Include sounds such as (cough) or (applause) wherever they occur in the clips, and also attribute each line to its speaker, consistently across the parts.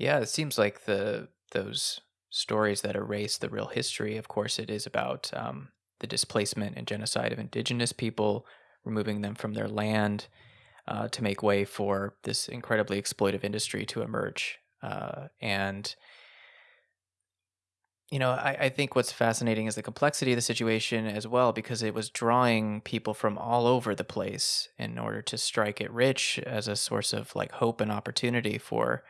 Speaker 1: Yeah, it seems like the those stories that erase the real history. Of course, it is about um, the displacement and genocide of indigenous people, removing them from their land uh, to make way for this incredibly exploitive industry to emerge. Uh, and you know, I, I think what's fascinating is the complexity of the situation as well, because it was drawing people from all over the place in order to strike it rich as a source of like hope and opportunity for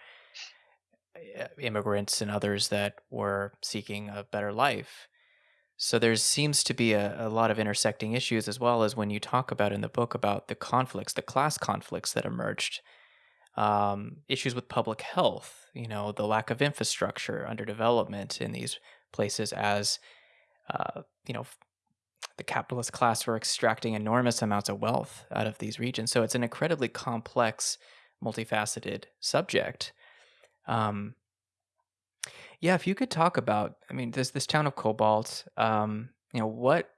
Speaker 1: immigrants and others that were seeking a better life. So there seems to be a, a lot of intersecting issues as well as when you talk about in the book about the conflicts, the class conflicts that emerged, um, issues with public health, you know, the lack of infrastructure, underdevelopment in these places as, uh, you know, the capitalist class were extracting enormous amounts of wealth out of these regions. So it's an incredibly complex, multifaceted subject. Um, yeah, if you could talk about, I mean, this this town of Cobalt, um, you know, what,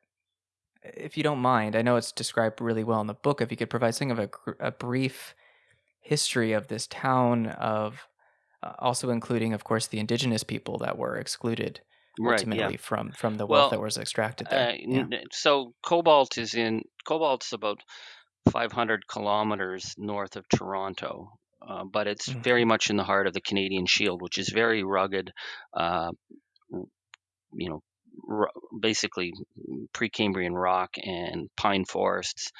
Speaker 1: if you don't mind, I know it's described really well in the book. If you could provide something of a, a brief history of this town, of uh, also including, of course, the indigenous people that were excluded
Speaker 2: Right. Yeah.
Speaker 1: ultimately from from the wealth that was extracted
Speaker 2: uh,
Speaker 1: there. Yeah.
Speaker 2: so Cobalt is in Cobalt's about 500 kilometers north of Toronto, uh, but it's very
Speaker 1: hmm
Speaker 2: much in the heart of the Canadian Shield, which is very rugged. Uh, you know, r- basically Precambrian rock and pine forests.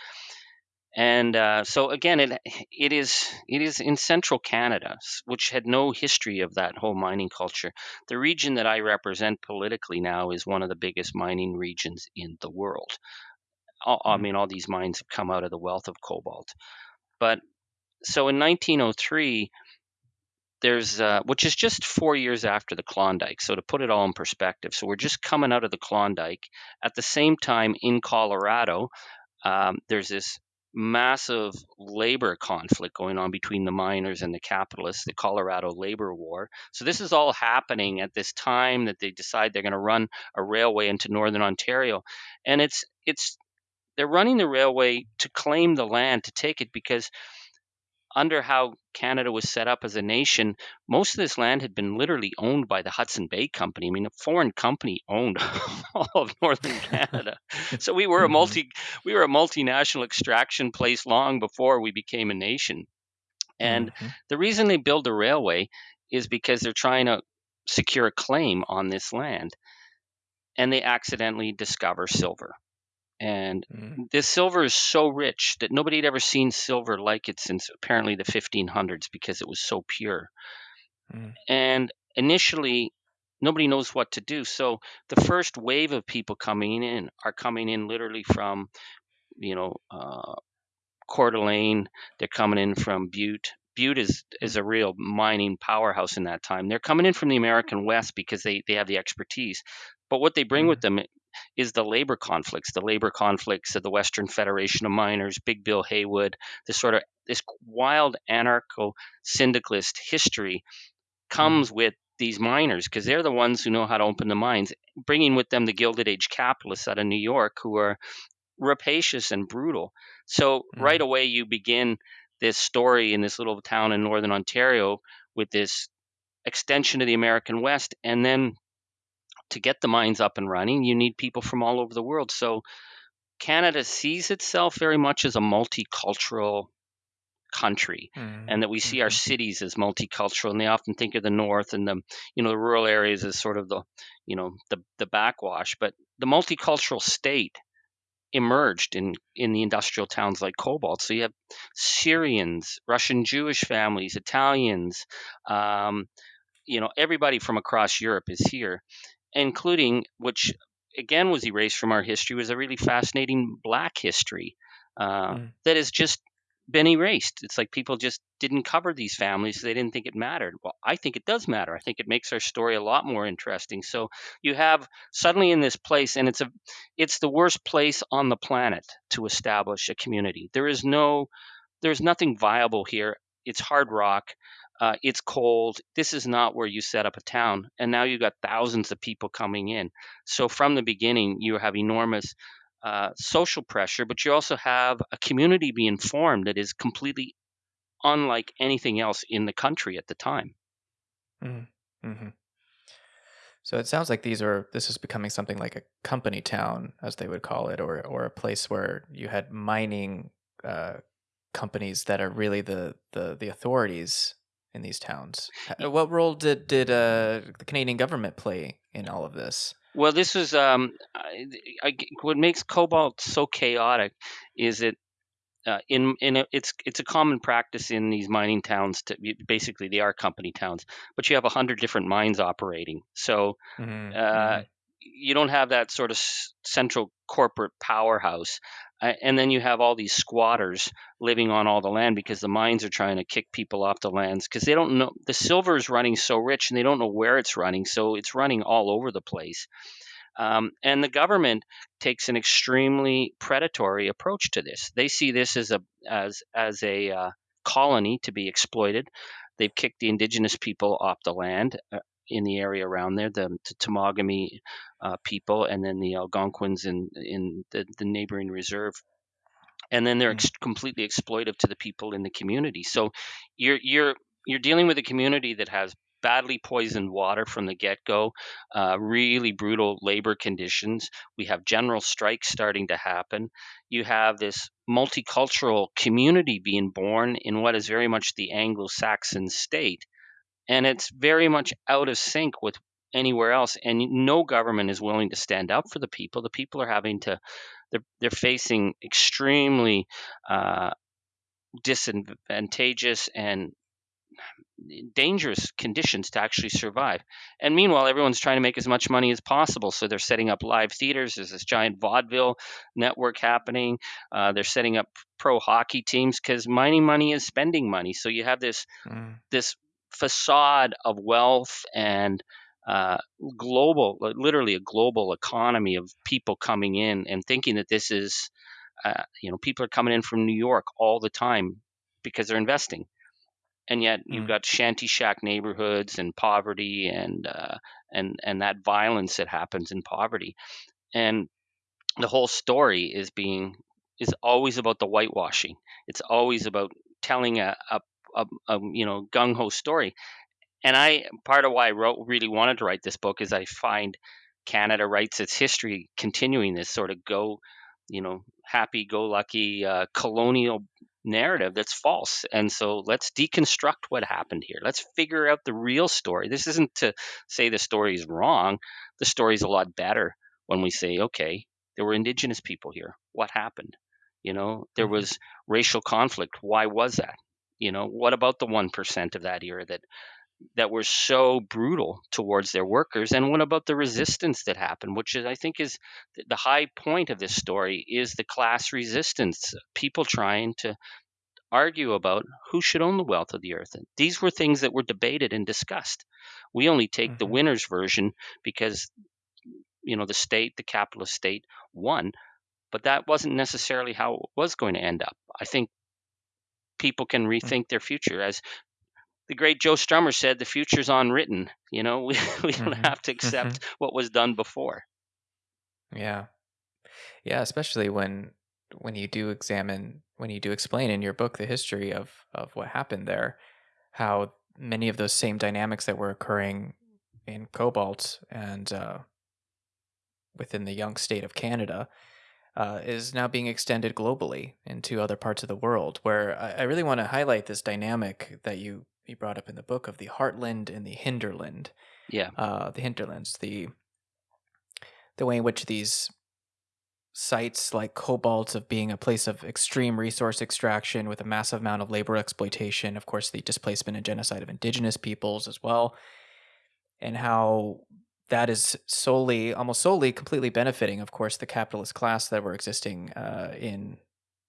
Speaker 2: And uh, so again, it it is it is in central Canada, which had no history of that whole mining culture. The region that I represent politically now is one of the biggest mining regions in the world. I I mean, all these mines have come out of the wealth of cobalt. But so in 1903, there's uh, which is just four years after the Klondike. So to put it all in perspective, so we're just coming out of the Klondike. At the same time, in Colorado, um, there's this massive labor conflict going on between the miners and the capitalists, the Colorado labor war. So this is all happening at this time that they decide they're going to run a railway into northern Ontario, and it's it's they're running the railway to claim the land to take it because under how Canada was set up as a nation, most of this land had been literally owned by the Hudson Bay Company. I mean, a foreign company owned (laughs) all of northern (laughs) Canada. So we were a
Speaker 1: hmm
Speaker 2: multi we were a multinational extraction place long before we became a nation. And
Speaker 1: hmm
Speaker 2: the reason they build a railway is because they're trying to secure a claim on this land and they accidentally discover silver. And
Speaker 1: hmm
Speaker 2: this silver is so rich that nobody had ever seen silver like it since apparently the 1500s because it was so pure.
Speaker 1: hmm
Speaker 2: And initially, nobody knows what to do. So the first wave of people coming in are coming in literally from, you know, uh, Coeur d'Alene. They're coming in from Butte. Butte is, is a real mining powerhouse in that time. They're coming in from the American West because they, they have the expertise. But what they bring with
Speaker 1: hmm
Speaker 2: them is the labor conflicts, the labor conflicts of the Western Federation of Miners, Big Bill Haywood, this sort of this wild anarcho syndicalist history
Speaker 1: hmm
Speaker 2: comes with these miners because they're the ones who know how to open the mines, bringing with them the Gilded Age capitalists out of New York who are rapacious and brutal. So right
Speaker 1: hmm
Speaker 2: away, you begin this story in this little town in northern Ontario with this extension of the American West. And then to get the mines up and running, you need people from all over the world. So Canada sees itself very much as a multicultural country
Speaker 1: hmm
Speaker 2: and that we see our
Speaker 1: hmm
Speaker 2: cities as multicultural and they often think of the north and the you know the rural areas as sort of the you know the the backwash but the multicultural state emerged in in the industrial towns like Cobalt. So you have Syrians, Russian Jewish families, Italians, um, you know, everybody from across Europe is here, including which again was erased from our history was a really fascinating Black history uh,
Speaker 1: hmm
Speaker 2: that has just been erased. It's like people just didn't cover these families. They didn't think it mattered. Well, I think it does matter. I think it makes our story a lot more interesting. So you have suddenly in this place, and it's a, it's the worst place on the planet to establish a community. There is no, there's nothing viable here. It's hard rock. Uh, it's cold. This is not where you set up a town. And now you've got thousands of people coming in. So from the beginning, you have enormous uh, social pressure, but you also have a community being formed that is completely unlike anything else in the country at the time.
Speaker 1: Mm-hmm. mm-hmm. So it sounds like these are this is becoming something like a company town, as they would call it, or or a place where you had mining uh, companies that are really the the the authorities in these towns. What role did did uh, the Canadian government play in all of this?
Speaker 2: Well, this was um, I, I, what makes cobalt so chaotic is it uh, in in a, it's it's a common practice in these mining towns to basically they are company towns, but you have a hundred different mines operating. So mm-hmm. Uh, mm-hmm. you don't have that sort of central corporate powerhouse. Uh, and then you have all these squatters living on all the land because the mines are trying to kick people off the lands because they don't know the silver is running so rich and they don't know where it's running, so it's running all over the place. Um, and the government takes an extremely predatory approach to this. They see this as a as as a uh, colony to be exploited. They've kicked the indigenous people off the land uh, in the area around there, the, the Temagami uh, people, and then the Algonquins in in the, the neighboring reserve. And then they're mm-hmm. ex- completely exploitive to the people in the community. So you're you're you're dealing with a community that has badly poisoned water from the get go, uh, really brutal labor conditions. We have general strikes starting to happen. You have this multicultural community being born in what is very much the Anglo Saxon state. And it's very much out of sync with anywhere else. And no government is willing to stand up for the people. The people are having to, they're, they're facing extremely uh, disadvantageous and dangerous conditions to actually survive. And meanwhile, everyone's trying to make as much money as possible. So they're setting up live theaters. There's this giant vaudeville network happening. Uh, they're setting up pro hockey teams because mining money is spending money. So you have this mm. this facade of wealth and uh, global, literally a global economy of people coming in and thinking that this is, uh, you know, people are coming in from New York all the time because they're investing and yet you've mm. got shanty shack neighborhoods and poverty and uh, and and that violence that happens in poverty, and the whole story is being is always about the whitewashing. It's always about telling a, a, a, a you know gung ho story, and I part of why I wrote really wanted to write this book is I find Canada writes its history continuing this sort of go you know happy go lucky uh, colonial narrative that's false. And so let's deconstruct what happened here. Let's figure out the real story. This isn't to say the story is wrong. The story is a lot better when we say, okay, there were indigenous people here. What happened? You know, there mm-hmm. was racial conflict. Why was that? You know, what about the 1% of that era that that were so brutal towards their workers? And what about the resistance that happened which is i think is the high point of this story is the class resistance people trying to argue about who should own the wealth of the earth. And these were things that were debated and discussed. We only take mm-hmm. the winner's version because you know the state the capitalist state won but that wasn't necessarily how it was going to end up. I think people can mm. rethink their future as the great Joe Strummer said, "The future's unwritten." You know, (laughs) we we don't mm-hmm. have to accept mm-hmm. what was done before.
Speaker 1: Yeah, yeah, especially when when you do examine when you do explain in your book the history of of what happened there, how many of those same dynamics that were occurring in cobalt and uh, within the young state of Canada uh, is now being extended globally into other parts of the world. Where I, I really want to highlight this dynamic that you you brought up in the book of the heartland and the hinterland.
Speaker 2: Yeah.
Speaker 1: Uh, the hinterlands, the the way in which these sites like cobalt of being a place of extreme resource extraction with a massive amount of labor exploitation, of course, the displacement and genocide of indigenous peoples as well, and how that is solely, almost solely, completely benefiting, of course, the capitalist class that were existing uh, in,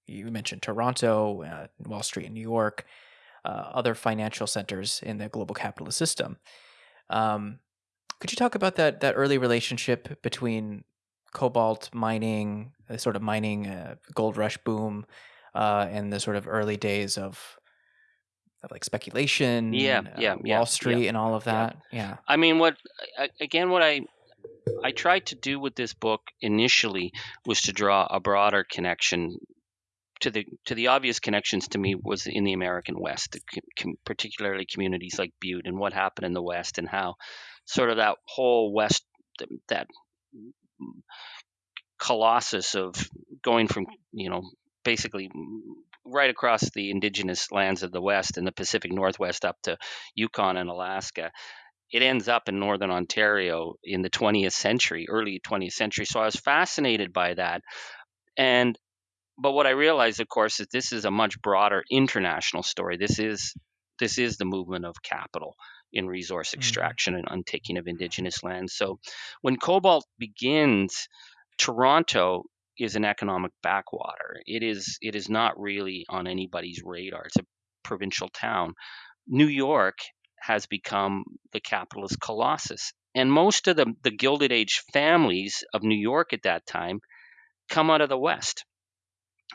Speaker 1: you mentioned Toronto, uh, Wall Street in New York, uh, other financial centers in the global capitalist system. Um, could you talk about that that early relationship between cobalt mining, the sort of mining uh, gold rush boom, uh, and the sort of early days of, of like speculation,
Speaker 2: yeah, uh, yeah,
Speaker 1: Wall
Speaker 2: yeah,
Speaker 1: Street,
Speaker 2: yeah,
Speaker 1: and all of that? Yeah. yeah.
Speaker 2: I mean, what again? What I I tried to do with this book initially was to draw a broader connection to the to the obvious connections to me was in the American West, com- particularly communities like Butte and what happened in the West and how sort of that whole West that colossus of going from you know basically right across the indigenous lands of the West and the Pacific Northwest up to Yukon and Alaska. It ends up in northern Ontario in the 20th century, early 20th century. So I was fascinated by that. And but what I realized, of course, is this is a much broader international story. This is this is the movement of capital in resource mm-hmm. extraction mm-hmm. and untaking of indigenous lands. So when cobalt begins, Toronto is an economic backwater. It is it is not really on anybody's radar. It's a provincial town. New York has become the capitalist colossus. And most of the, the Gilded Age families of New York at that time come out of the West.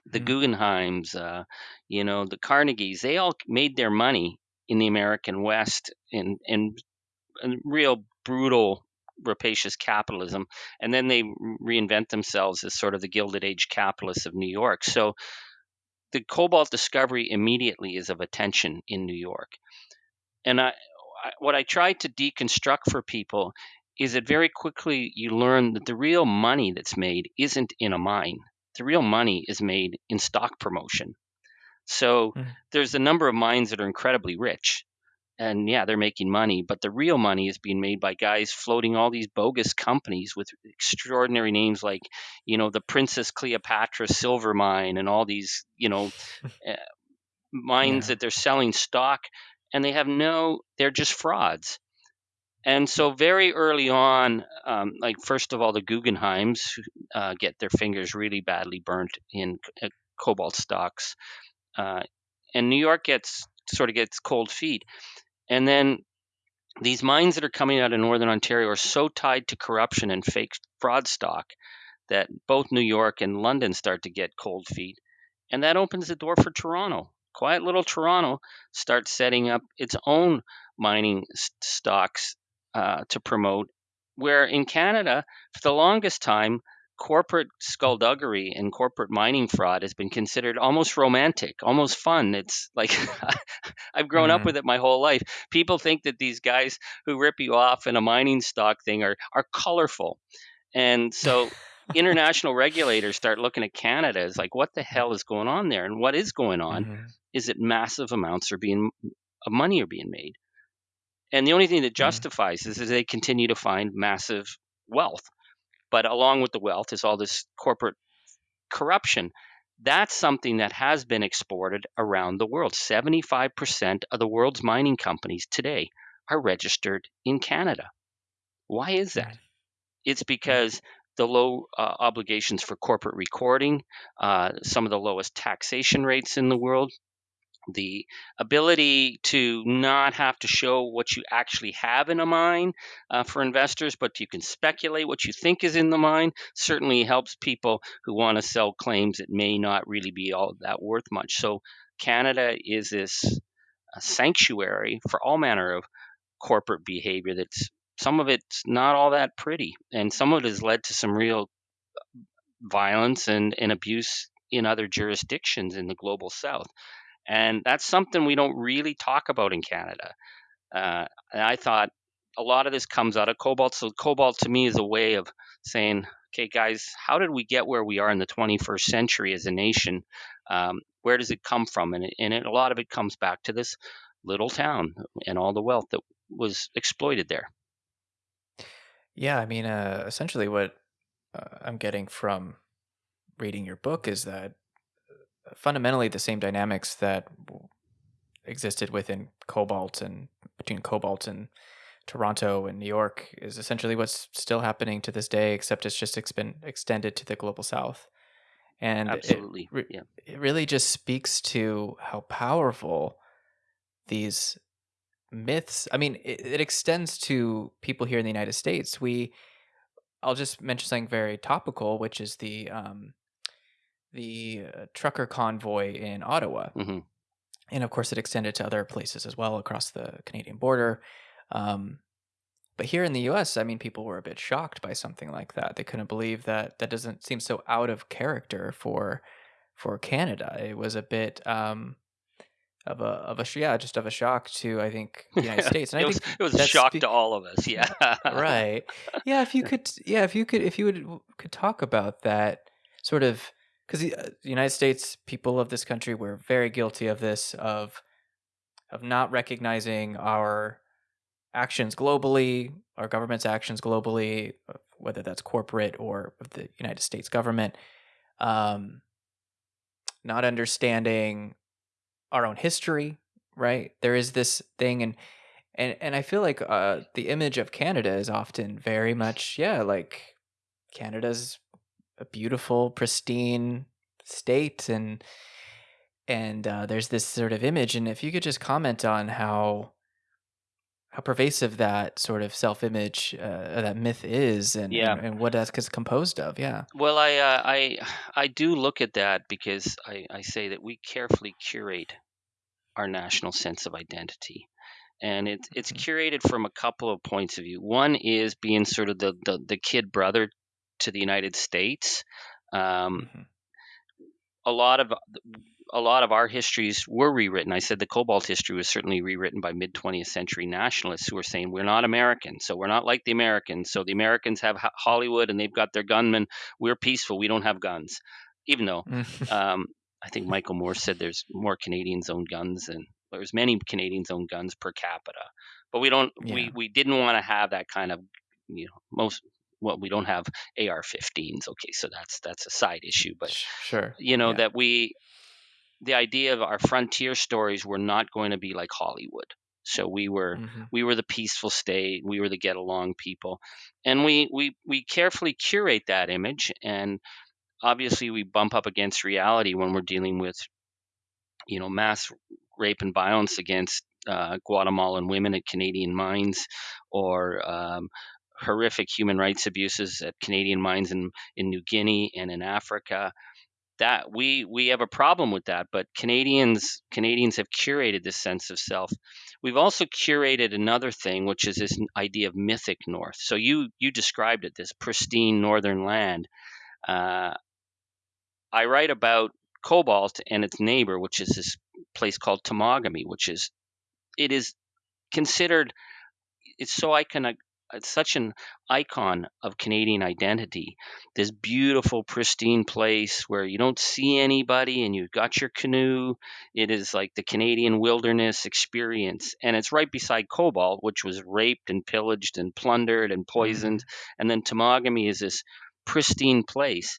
Speaker 2: The mm-hmm. Guggenheims, uh, you know, the Carnegies, they all made their money in the American West in, in, in real brutal rapacious capitalism, and then they reinvent themselves as sort of the Gilded Age capitalists of New York. So the cobalt discovery immediately is of attention in New York. And I, I, what I try to deconstruct for people is that very quickly you learn that the real money that's made isn't in a mine. The real money is made in stock promotion. So mm. there's a number of mines that are incredibly rich and yeah, they're making money, but the real money is being made by guys floating all these bogus companies with extraordinary names like, you know, the Princess Cleopatra Silver Mine and all these, you know, uh, (laughs) mines yeah. that they're selling stock, and they have no, they're just frauds. And so, very early on, um, like first of all, the Guggenheims uh, get their fingers really badly burnt in uh, cobalt stocks, uh, and New York gets sort of gets cold feet. And then these mines that are coming out of northern Ontario are so tied to corruption and fake fraud stock that both New York and London start to get cold feet. And that opens the door for Toronto. Quiet little Toronto starts setting up its own mining stocks uh, to promote. Where in Canada, for the longest time, corporate skullduggery and corporate mining fraud has been considered almost romantic, almost fun. It's like (laughs) I've grown mm-hmm. up with it my whole life. People think that these guys who rip you off in a mining stock thing are are colorful. And so (laughs) international regulators start looking at Canada as like what the hell is going on there? And what is going on mm-hmm. is that massive amounts are being of money are being made. And the only thing that mm-hmm. justifies mm-hmm. this is they continue to find massive wealth but along with the wealth is all this corporate corruption. That's something that has been exported around the world. 75% of the world's mining companies today are registered in Canada. Why is that? It's because the low uh, obligations for corporate recording, uh, some of the lowest taxation rates in the world, the ability to not have to show what you actually have in a mine uh, for investors, but you can speculate what you think is in the mine, certainly helps people who want to sell claims that may not really be all that worth much. So, Canada is this sanctuary for all manner of corporate behavior that's some of it's not all that pretty, and some of it has led to some real violence and, and abuse in other jurisdictions in the global south. And that's something we don't really talk about in Canada. Uh, and I thought a lot of this comes out of cobalt. So, cobalt to me is a way of saying, okay, guys, how did we get where we are in the 21st century as a nation? Um, where does it come from? And, it, and it, a lot of it comes back to this little town and all the wealth that was exploited there.
Speaker 1: Yeah, I mean, uh, essentially, what uh, I'm getting from reading your book is that fundamentally the same dynamics that existed within Cobalt and between Cobalt and Toronto and New York is essentially what's still happening to this day, except it's just been extended to the global south. And
Speaker 2: absolutely,
Speaker 1: it,
Speaker 2: yeah.
Speaker 1: it really just speaks to how powerful these myths. I mean, it, it extends to people here in the United States. We, I'll just mention something very topical, which is the um, the uh, trucker convoy in Ottawa. Mm-hmm. And of course, it extended to other places as well across the Canadian border. Um, but here in the US, I mean, people were a bit shocked by something like that. They couldn't believe that that doesn't seem so out of character for for Canada. It was a bit um, of a of a yeah, just of a shock to I think the United (laughs) States, and
Speaker 2: it
Speaker 1: I
Speaker 2: was
Speaker 1: think
Speaker 2: it was a shock
Speaker 1: spe-
Speaker 2: to all of us. Yeah.
Speaker 1: right. Yeah, if you (laughs) could, yeah, if you could, if you would could talk about that sort of because the, uh, United States people of this country were very guilty of this of of not recognizing our actions globally, our government's actions globally, uh, whether that's corporate or the United States government, um, not understanding our own history, right? There is this thing, and and and I feel like uh, the image of Canada is often very much, yeah, like Canada's a beautiful, pristine state, and and uh, there's this sort of image, and if you could just comment on how how pervasive that sort of self-image, uh, that myth is, and
Speaker 2: yeah.
Speaker 1: and, and what that's composed of, yeah.
Speaker 2: Well, I uh, I I do look at that because I, I say that we carefully curate our national sense of identity. And it's it's
Speaker 1: Mhm.
Speaker 2: curated from a couple of points of view. One is being sort of the the, the kid brother to the United States. Um,
Speaker 1: Mhm.
Speaker 2: a lot of a lot of our histories were rewritten. I said the cobalt history was certainly rewritten by mid 20th century nationalists who were saying we're not American, so we're not like the Americans. So the Americans have Hollywood and they've got their gunmen. We're peaceful. We don't have guns, even though
Speaker 1: Mhm. (laughs)
Speaker 2: um, I think Michael Moore said there's more Canadians own guns than there's many Canadians own guns per capita. But we don't.
Speaker 1: Yeah.
Speaker 2: We we didn't want to have that kind of you know most. Well, we don't have AR-15s. Okay, so that's that's a side issue. But
Speaker 1: sure.
Speaker 2: you know
Speaker 1: yeah.
Speaker 2: that we the idea of our frontier stories were not going to be like Hollywood. So we were
Speaker 1: Mhm.
Speaker 2: we were the peaceful state, we were the get along people. And we we we carefully curate that image and obviously we bump up against reality when we're dealing with you know mass rape and violence against uh, Guatemalan women at Canadian mines or um, horrific human rights abuses at Canadian mines in, in New Guinea and in Africa. That we we have a problem with that but canadians canadians have curated this sense of self. We've also curated another thing which is this idea of mythic north. So you you described it this pristine northern land. Uh, i write about cobalt and its neighbor which is this place called Temagami, which is it is considered it's so iconic it's such an icon of Canadian identity. This beautiful, pristine place where you don't see anybody and you've got your canoe. It is like the Canadian wilderness experience. And it's right beside Cobalt, which was raped and pillaged and plundered and mm-hmm. poisoned. And then Temagami is this pristine place.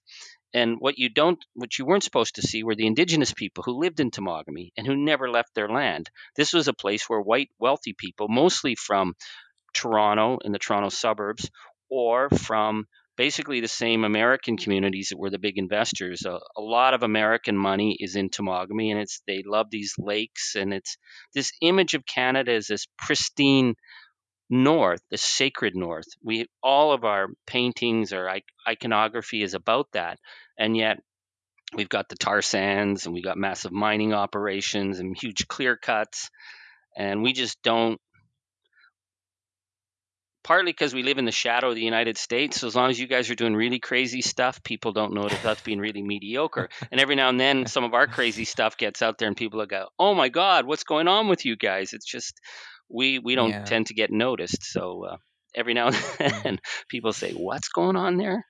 Speaker 2: And what you don't, what you weren't supposed to see were the indigenous people who lived in Temagami and who never left their land. This was a place where white, wealthy people, mostly from Toronto in the Toronto suburbs, or from basically the same American communities that were the big investors. A, a lot of American money is in Temagami, and it's they love these lakes, and it's this image of Canada as this pristine north, the sacred north. We all of our paintings, or iconography is about that, and yet. We've got the tar sands and we've got massive mining operations and huge clear cuts. And we just don't partly because we live in the shadow of the United States. So as long as you guys are doing really crazy stuff, people don't notice us being really mediocre. And every now and then, (laughs) some of our crazy stuff gets out there, and people go, "Oh my God, what's going on with you guys?" It's just we we don't
Speaker 1: Yeah.
Speaker 2: tend to get noticed. So uh, every now and (laughs) then, people say, "What's going on there?"